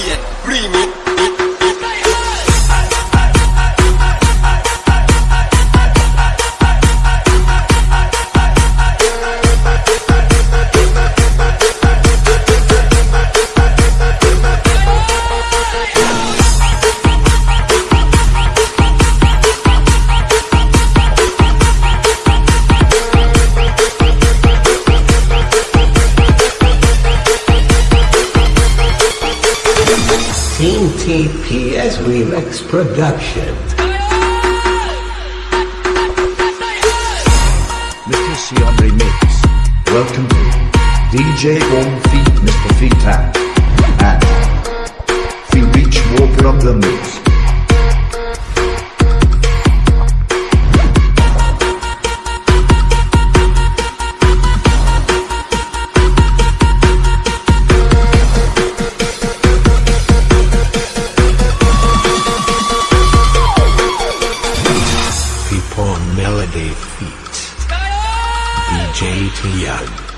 Ian Remix. Remix Production. Mr. Sion Remix. Welcome to DJ Home Feet Mr. Feetan. People